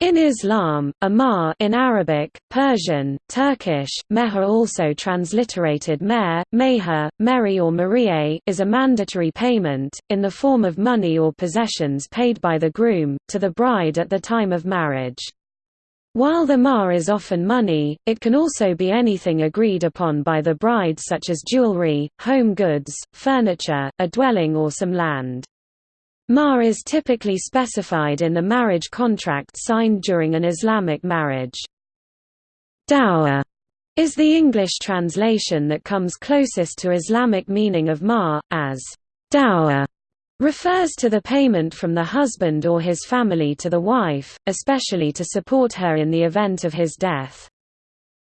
In Islam, a mahr in Arabic, Persian, Turkish, meher also transliterated mer, meher, meri or marie is a mandatory payment, in the form of money or possessions paid by the groom, to the bride at the time of marriage. While the mahr is often money, it can also be anything agreed upon by the bride such as jewelry, home goods, furniture, a dwelling or some land. Mahr is typically specified in the marriage contract signed during an Islamic marriage. Dower is the English translation that comes closest to Islamic meaning of mahr, as dower refers to the payment from the husband or his family to the wife, especially to support her in the event of his death.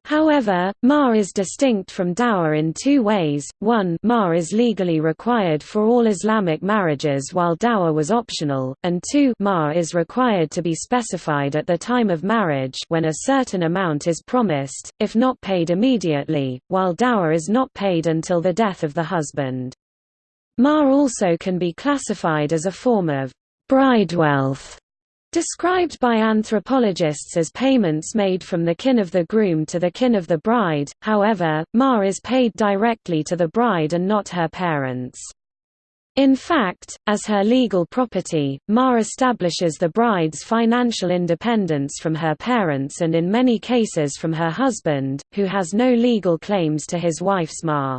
However, mahr is distinct from dower in two ways, one mahr is legally required for all Islamic marriages while dower was optional, and two mahr is required to be specified at the time of marriage when a certain amount is promised, if not paid immediately, while dower is not paid until the death of the husband. Mahr also can be classified as a form of bride wealth Described by anthropologists as payments made from the kin of the groom to the kin of the bride, however, mahr is paid directly to the bride and not her parents. In fact, as her legal property, mahr establishes the bride's financial independence from her parents and in many cases from her husband, who has no legal claims to his wife's mahr.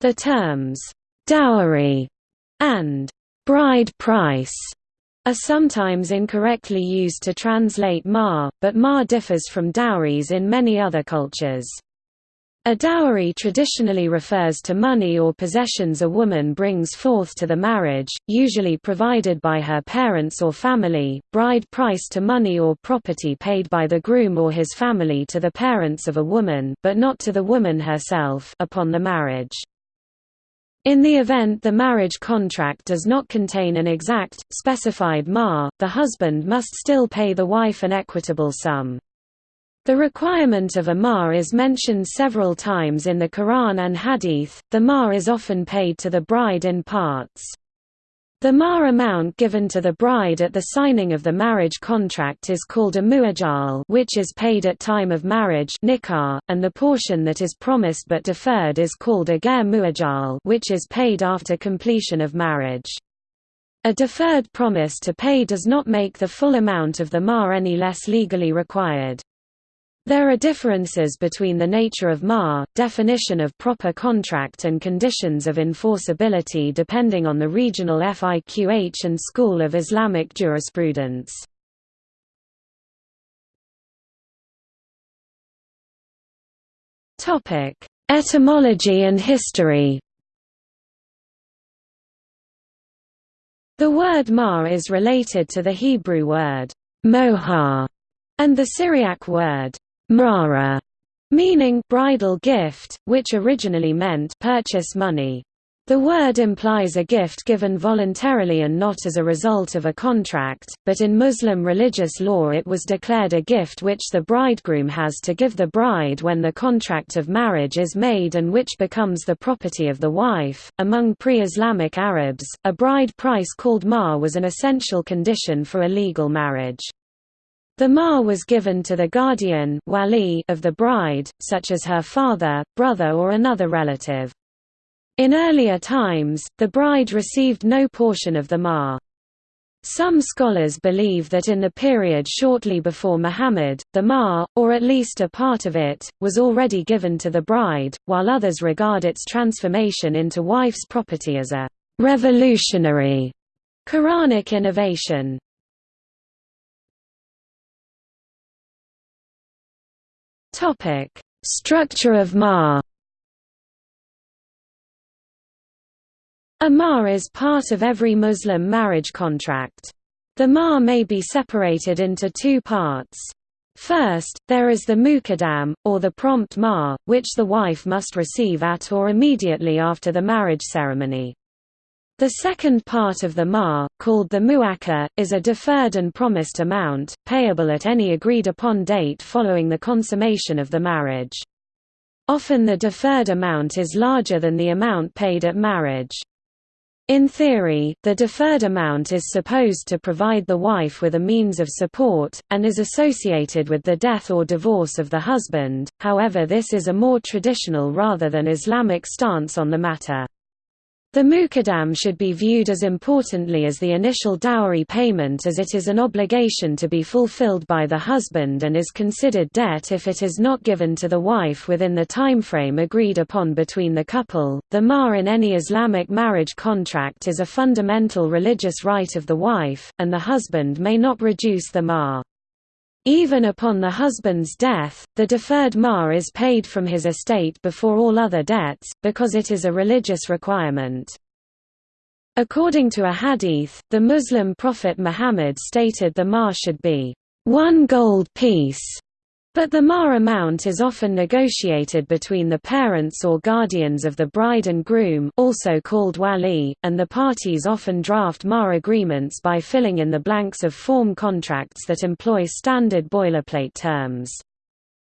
The terms, "'dowry' and "'bride price' are sometimes incorrectly used to translate mahr, but mahr differs from dowries in many other cultures. A dowry traditionally refers to money or possessions a woman brings forth to the marriage, usually provided by her parents or family, bride price to money or property paid by the groom or his family to the parents of a woman but not to the woman herself upon the marriage. In the event the marriage contract does not contain an exact, specified mahr, the husband must still pay the wife an equitable sum. The requirement of a mahr is mentioned several times in the Quran and Hadith. The mahr is often paid to the bride in parts. The mahr amount given to the bride at the signing of the marriage contract is called a mu'ajjal which is paid at time of marriage nikah, and the portion that is promised but deferred is called a ghair mu'ajjal which is paid after completion of marriage. A deferred promise to pay does not make the full amount of the mahr any less legally required. There are differences between the nature of mahr, definition of proper contract and conditions of enforceability depending on the regional fiqh and school of Islamic jurisprudence. Etymology and history The word mahr is related to the Hebrew word mohar and the Syriac word Mrara, meaning bridal gift, which originally meant purchase money. The word implies a gift given voluntarily and not as a result of a contract, but in Muslim religious law it was declared a gift which the bridegroom has to give the bride when the contract of marriage is made and which becomes the property of the wife. Among pre Islamic Arabs, a bride price called mahr was an essential condition for a legal marriage. The mahr was given to the guardian wali of the bride, such as her father, brother or another relative. In earlier times, the bride received no portion of the mahr. Some scholars believe that in the period shortly before Muhammad, the mahr, or at least a part of it, was already given to the bride, while others regard its transformation into wife's property as a revolutionary Quranic innovation. Topic: Structure of mahr. A mahr is part of every Muslim marriage contract. The mahr may be separated into two parts. First, there is the muqaddam, or the prompt mahr, which the wife must receive at or immediately after the marriage ceremony. The second part of the mahr, called the mu'akhkhar, is a deferred and promised amount, payable at any agreed-upon date following the consummation of the marriage. Often the deferred amount is larger than the amount paid at marriage. In theory, the deferred amount is supposed to provide the wife with a means of support, and is associated with the death or divorce of the husband, however this is a more traditional rather than Islamic stance on the matter. The muqaddam should be viewed as importantly as the initial dowry payment as it is an obligation to be fulfilled by the husband and is considered debt if it is not given to the wife within the timeframe agreed upon between the couple. The mahr in any Islamic marriage contract is a fundamental religious right of the wife, and the husband may not reduce the mahr. Even upon the husband's death, the deferred mahr is paid from his estate before all other debts, because it is a religious requirement. According to a hadith, the Muslim prophet Muhammad stated the mahr should be one gold piece but the mahr amount is often negotiated between the parents or guardians of the bride and groom also called wali, and the parties often draft mahr agreements by filling in the blanks of form contracts that employ standard boilerplate terms.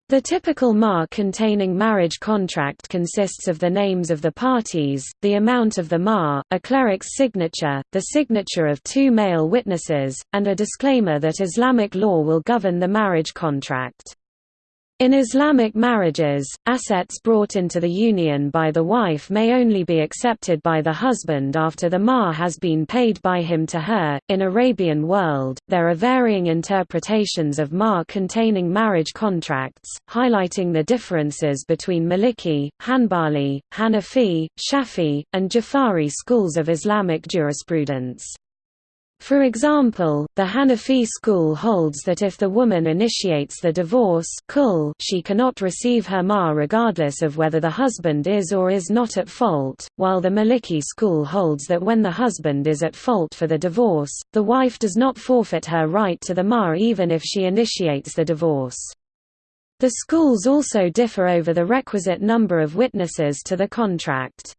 The typical mahr containing marriage contract consists of the names of the parties, the amount of the mahr, a cleric's signature, the signature of two male witnesses, and a disclaimer that Islamic law will govern the marriage contract. In Islamic marriages, assets brought into the union by the wife may only be accepted by the husband after the mahr has been paid by him to her. In Arabian world, there are varying interpretations of mahr containing marriage contracts, highlighting the differences between Maliki, Hanbali, Hanafi, Shafi, and Jafari schools of Islamic jurisprudence. For example, the Hanafi school holds that if the woman initiates the divorce she cannot receive her mahr regardless of whether the husband is or is not at fault, while the Maliki school holds that when the husband is at fault for the divorce, the wife does not forfeit her right to the mahr even if she initiates the divorce. The schools also differ over the requisite number of witnesses to the contract.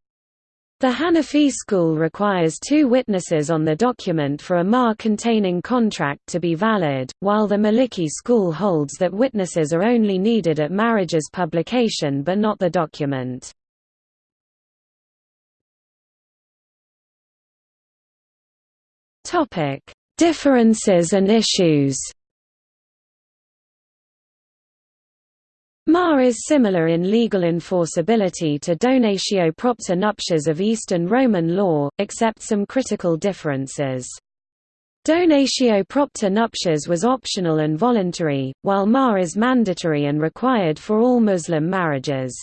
The Hanafi school requires two witnesses on the document for a mahr containing contract to be valid, while the Maliki school holds that witnesses are only needed at marriage's publication but not the document. Differences and issues Mahr is similar in legal enforceability to donatio propter nuptias of Eastern Roman law, except some critical differences. Donatio propter nuptias was optional and voluntary, while mahr is mandatory and required for all Muslim marriages.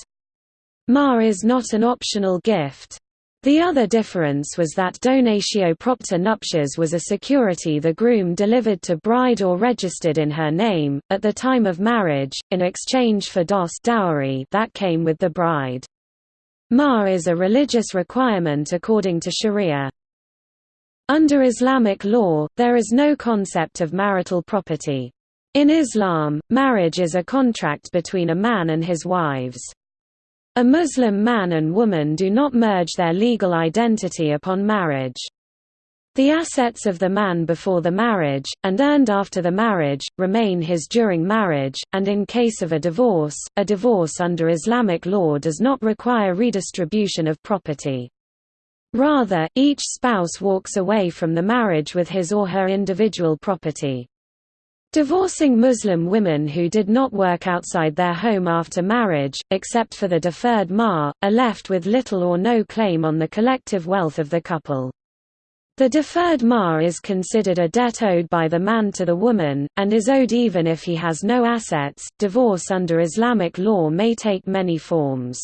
Mahr is not an optional gift. The other difference was that donatio propter nuptias was a security the groom delivered to bride or registered in her name, at the time of marriage, in exchange for dos dowry that came with the bride. Mahr is a religious requirement according to sharia. Under Islamic law, there is no concept of marital property. In Islam, marriage is a contract between a man and his wives. A Muslim man and woman do not merge their legal identity upon marriage. The assets of the man before the marriage, and earned after the marriage, remain his during marriage, and in case of a divorce, a divorce under Islamic law does not require redistribution of property. Rather, each spouse walks away from the marriage with his or her individual property. Divorcing Muslim women who did not work outside their home after marriage, except for the deferred mahr, are left with little or no claim on the collective wealth of the couple. The deferred mahr is considered a debt owed by the man to the woman, and is owed even if he has no assets. Divorce under Islamic law may take many forms.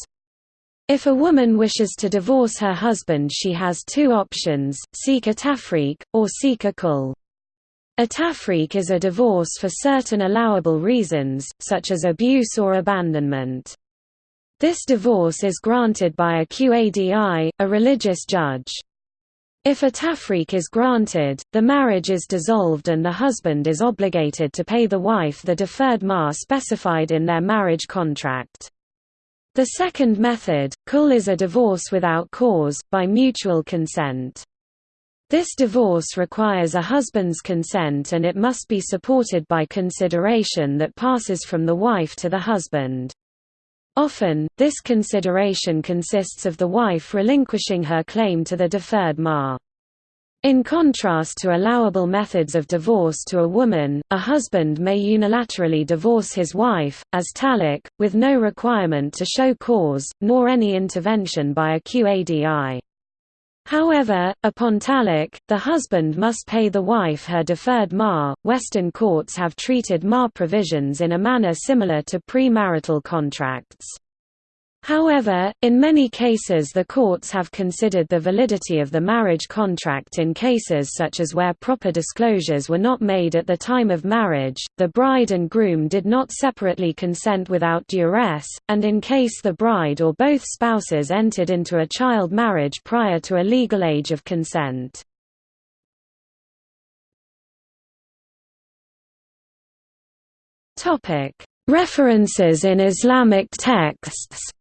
If a woman wishes to divorce her husband she has two options, seek a tafriq, or seek a khul. A tafriq is a divorce for certain allowable reasons, such as abuse or abandonment. This divorce is granted by a qadi, a religious judge. If a tafriq is granted, the marriage is dissolved and the husband is obligated to pay the wife the deferred mahr specified in their marriage contract. The second method, khul is a divorce without cause, by mutual consent. This divorce requires a husband's consent and it must be supported by consideration that passes from the wife to the husband. Often, this consideration consists of the wife relinquishing her claim to the deferred mahr. In contrast to allowable methods of divorce to a woman, a husband may unilaterally divorce his wife, as talaq, with no requirement to show cause, nor any intervention by a qadi. However, upon talaq, the husband must pay the wife her deferred mahr. Western courts have treated mahr provisions in a manner similar to premarital contracts. However, in many cases the courts have considered the validity of the marriage contract in cases such as where proper disclosures were not made at the time of marriage, the bride and groom did not separately consent without duress, and in case the bride or both spouses entered into a child marriage prior to a legal age of consent. References in Islamic texts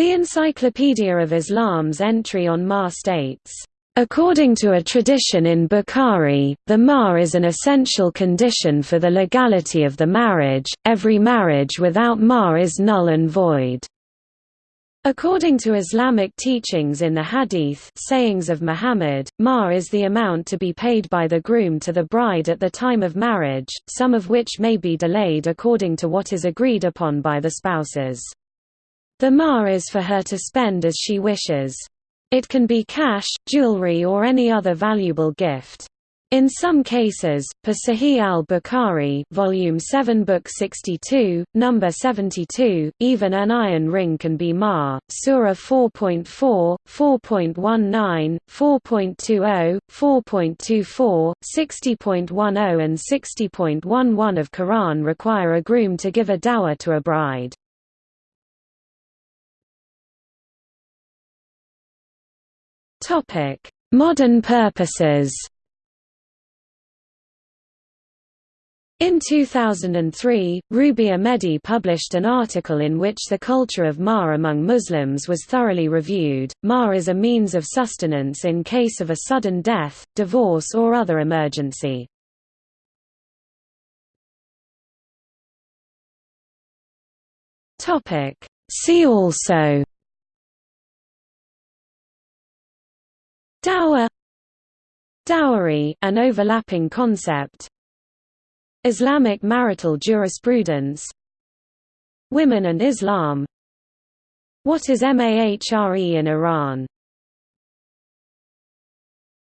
The Encyclopedia of Islam's entry on Mahr states, According to a tradition in Bukhari, the mahr is an essential condition for the legality of the marriage, every marriage without mahr is null and void. According to Islamic teachings in the Hadith sayings of Muhammad, mahr is the amount to be paid by the groom to the bride at the time of marriage, some of which may be delayed according to what is agreed upon by the spouses. The mahr is for her to spend as she wishes. It can be cash, jewelry or any other valuable gift. In some cases, per Sahih al-Bukhari, volume 7, book 62, number 72, even an iron ring can be mahr. Surah 4.4, 4.19, 4.20, 4.24, 60.10 and 60.11 of Quran require a groom to give a dower to a bride. Modern purposes. In 2003, Rubya Mehdi published an article in which the culture of mahr among Muslims was thoroughly reviewed. Mahr is a means of sustenance in case of a sudden death, divorce or other emergency. See also Dowry, an overlapping concept. Islamic marital jurisprudence. Women and Islam. What is MAHRE in Iran